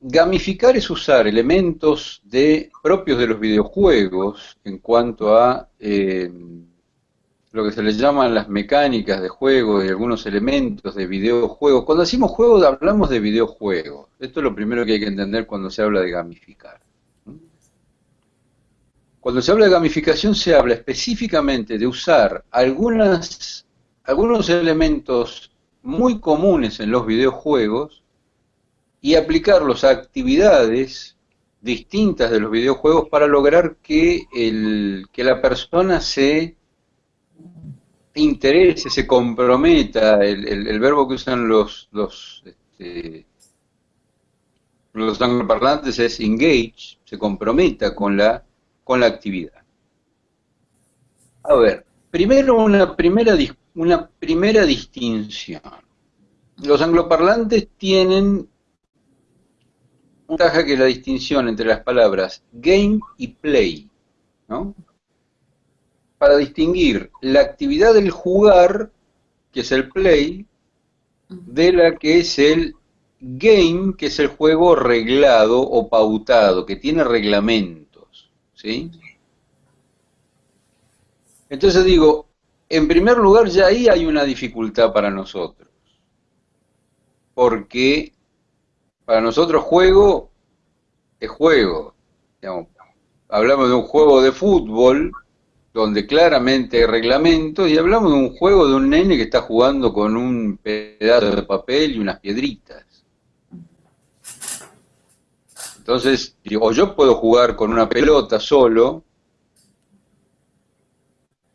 Gamificar es usar elementos propios de los videojuegos en cuanto a eh, lo que se les llaman las mecánicas de juego y algunos elementos de videojuegos. Cuando decimos juegos hablamos de videojuegos. Esto es lo primero que hay que entender cuando se habla de gamificar. Cuando se habla de gamificación se habla específicamente de usar algunas, algunos elementos muy comunes en los videojuegos y aplicarlos a actividades distintas de los videojuegos para lograr que, el, que la persona se interese, se comprometa, el, verbo que usan los, los, este, los angloparlantes es engage, se comprometa con la, con la actividad. A ver, primero una primera, una primera distinción. Los angloparlantes tienen ventaja que la distinción entre las palabras game y play, ¿no? Para distinguir la actividad del jugar, que es el play, de la que es el game, que es el juego reglado o pautado, que tiene reglamentos, ¿sí? Entonces digo, en primer lugar ya ahí hay una dificultad para nosotros, porque para nosotros juego es juego. hablamos de un juego de fútbol donde claramente hay reglamentos y hablamos de un juego de un nene que está jugando con un pedazo de papel y unas piedritas. Entonces, o yo puedo jugar con una pelota solo,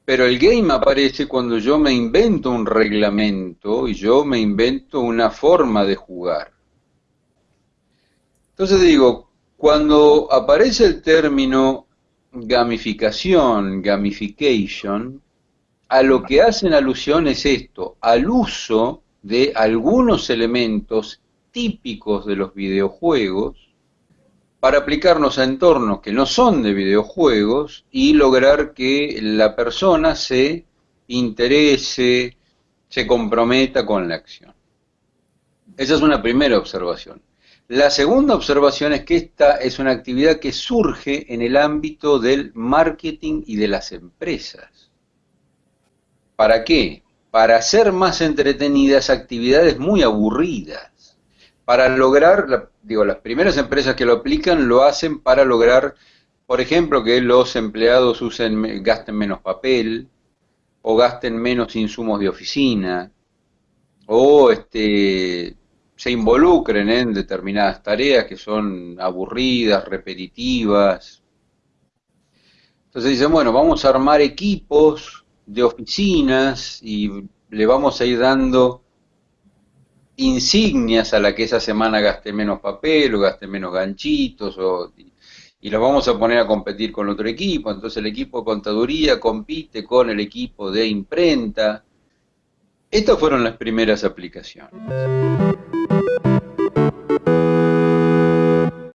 pero el game aparece cuando yo me invento un reglamento y yo me invento una forma de jugar. Entonces digo, cuando aparece el término gamificación, gamification, a lo que hacen alusión es esto, al uso de algunos elementos típicos de los videojuegos para aplicarnos a entornos que no son de videojuegos y lograr que la persona se interese, se comprometa con la acción. Esa es una primera observación. La segunda observación es que esta es una actividad que surge en el ámbito del marketing y de las empresas. ¿Para qué? Para hacer más entretenidas actividades muy aburridas. Para lograr, digo, las primeras empresas que lo aplican lo hacen para lograr, por ejemplo, que los empleados usen, gasten menos papel, o gasten menos insumos de oficina, o este, se involucren en determinadas tareas que son aburridas, repetitivas. Entonces dicen, bueno, vamos a armar equipos de oficinas y le vamos a ir dando insignias a la que esa semana gaste menos papel o gaste menos ganchitos o, y los vamos a poner a competir con otro equipo. Entonces el equipo de contaduría compite con el equipo de imprenta. Estas fueron las primeras aplicaciones.